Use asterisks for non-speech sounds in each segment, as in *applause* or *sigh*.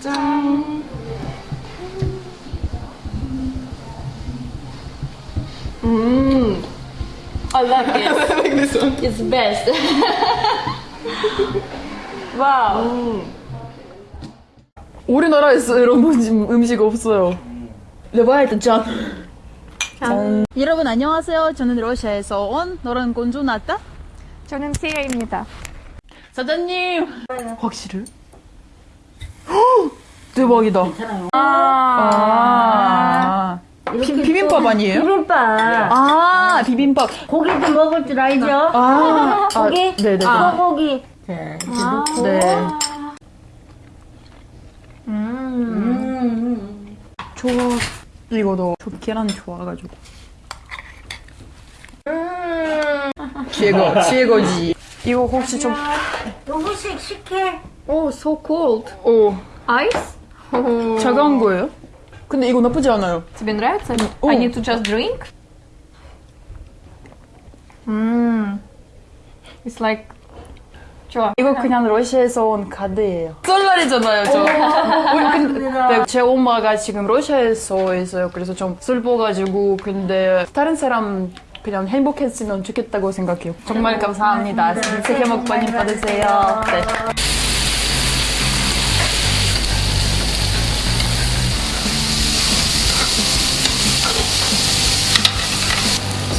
짠. 음. I like it. *laughs* I like this one. It's best. Wow. 음. 우리나라에서 이런 음식, 음식 없어요. 레바이트 짠. 여러분 안녕하세요. 저는 러시아에서 온 노란 공주 나타. 저는 시아입니다. 사장님. 확실해? 헉, 대박이다. 아. 비, 비빔밥 아니에요? 비빔밥. 아, 비빔밥. 고기도 먹을 줄 알죠? 아, 고기? 아, 네네네. 소고기. 자, 네. 음. 좋아. 이거도 저 계란 좋아가지고. 최고, 최고지. 이거 혹시 좀, 요거씩 식혜. Oh, so cold. 오, Ice? 차 가운 거예요? 근데 이거 나쁘지 않아요. Тебе нравится? О. I need to just drink? Mmm. It's like... 좋아. 이거 그냥 러시아에서 온 카드예요. 썰날이잖아요, 저. 우리 근데 네, 제 엄마가 지금 러시아에서 있어요. 그래서 좀 슬퍼가지고 근데 다른 사람 그냥 행복했으면 좋겠다고 생각해요. 정말 감사합니다. 새해 복 많이 받으세요. 네.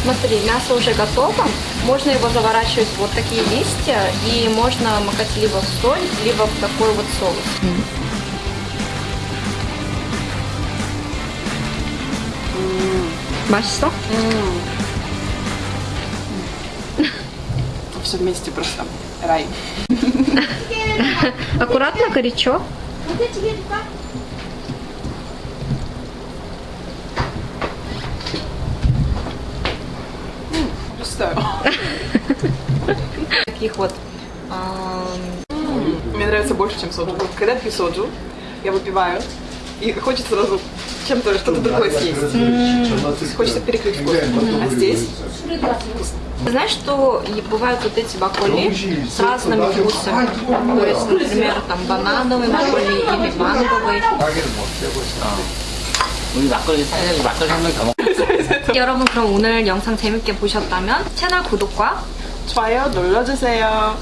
Смотри, мясо уже готово. Можно его заворачивать в вот такие листья и можно макать либо в соль, либо в такой вот соус. 맛있어? Все вместе просто рай. *laughs* Аккуратно, горячо. *laughs* Таких вот Мне нравится больше, чем соджу. Когда пью соджу, я выпиваю, и хочется сразу чем-то, что-то другое съесть. Хочется перекрыть вкус. А здесь Ты знаешь, что бывают вот эти баколи с разными вкусами? То есть, например, там банановый баколи или манговый. 먹고 *laughs* 여러분 그럼 오늘 영상 재밌게 보셨다면 채널 구독과 좋아요 눌러주세요.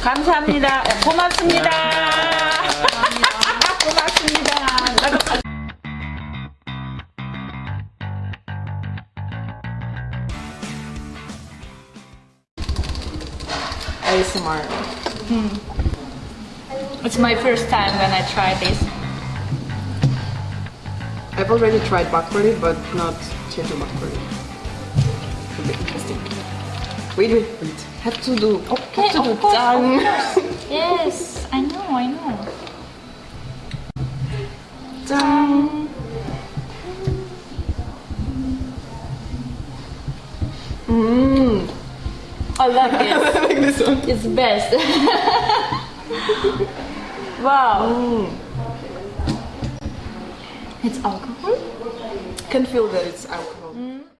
감사합니다. 고맙습니다. 고맙습니다. ASMR. *laughs* It's my first time when I try this. I've already tried backwardy, but not cheddar backwardy. It'll be interesting. Wait, wait, wait. Have to do. Okay, have to do course, done. *laughs* yes, I know, I know. Done. Mmm. I love this. *laughs* I like this one. It's best. *laughs* wow. Mm. It's alcohol? Can feel that it's alcohol.